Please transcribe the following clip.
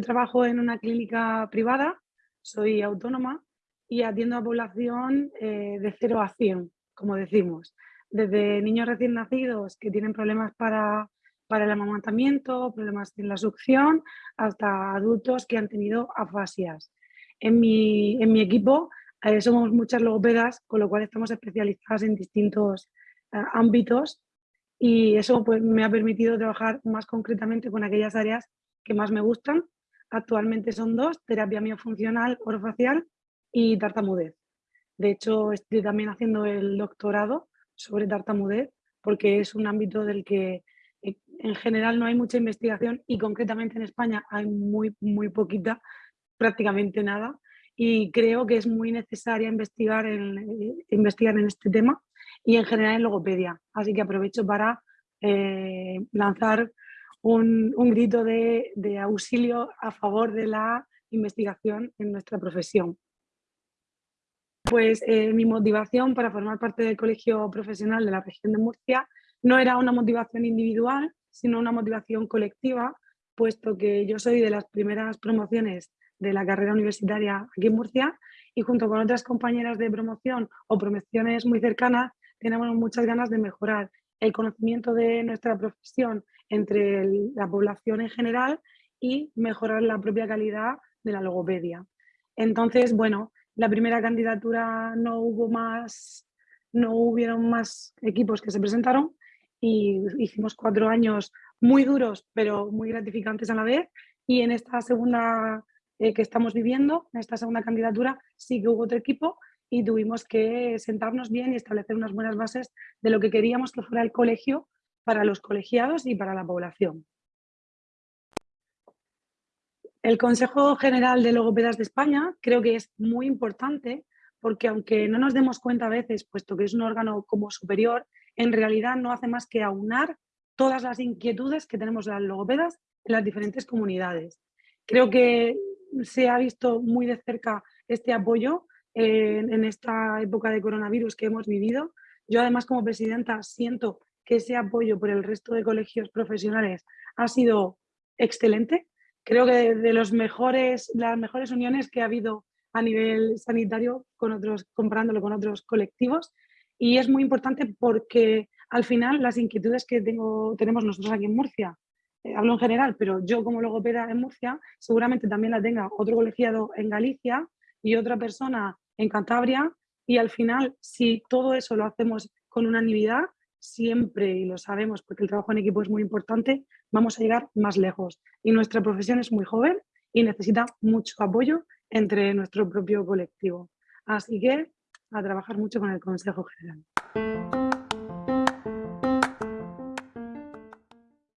trabajo en una clínica privada, soy autónoma y atiendo a población eh, de 0 a 100, como decimos. Desde niños recién nacidos que tienen problemas para, para el amamantamiento, problemas en la succión, hasta adultos que han tenido afasias. En mi, en mi equipo eh, somos muchas logopedas, con lo cual estamos especializadas en distintos eh, ámbitos y eso pues, me ha permitido trabajar más concretamente con aquellas áreas que más me gustan. Actualmente son dos, terapia miofuncional orofacial y tartamudez. De hecho, estoy también haciendo el doctorado sobre tartamudez porque es un ámbito del que eh, en general no hay mucha investigación y concretamente en España hay muy, muy poquita, prácticamente nada. Y creo que es muy necesaria investigar en, eh, investigar en este tema y en general en logopedia. Así que aprovecho para eh, lanzar un, grito de, auxilio a favor de la investigación en nuestra profesión. Pues eh, mi motivación para formar parte del colegio profesional de la región de Murcia no era una motivación individual, sino una motivación colectiva, puesto que yo soy de las primeras promociones de la carrera universitaria aquí en Murcia y junto con otras compañeras de promoción o promociones muy cercanas tenemos muchas ganas de mejorar el conocimiento de nuestra profesión entre la población en general y mejorar la propia calidad de la logopedia. Entonces, bueno, la primera candidatura no hubo más, no hubieron más equipos que se presentaron y hicimos cuatro años muy duros, pero muy gratificantes a la vez. Y en esta segunda eh, que estamos viviendo, en esta segunda candidatura, sí que hubo otro equipo y tuvimos que sentarnos bien y establecer unas buenas bases de lo que queríamos que fuera el colegio para los colegiados y para la población. El Consejo General de Logopedas de España creo que es muy importante porque aunque no nos demos cuenta a veces, puesto que es un órgano como superior, en realidad no hace más que aunar todas las inquietudes que tenemos las logopedas en las diferentes comunidades. Creo que se ha visto muy de cerca este apoyo en, esta época de coronavirus que hemos vivido. Yo además como presidenta siento que ese apoyo por el resto de colegios profesionales ha sido excelente. Creo que de, los mejores, las mejores uniones que ha habido a nivel sanitario con otros, comparándolo con otros colectivos. Y es muy importante porque al final las inquietudes que tengo, tenemos nosotros aquí en Murcia, eh, hablo en general, pero yo como logopeda en Murcia, seguramente también la tenga otro colegiado en Galicia y otra persona en Cantabria y al final si todo eso lo hacemos con unanimidad, siempre, y lo sabemos porque el trabajo en equipo es muy importante, vamos a llegar más lejos. Y nuestra profesión es muy joven y necesita mucho apoyo entre nuestro propio colectivo. Así que a trabajar mucho con el Consejo General.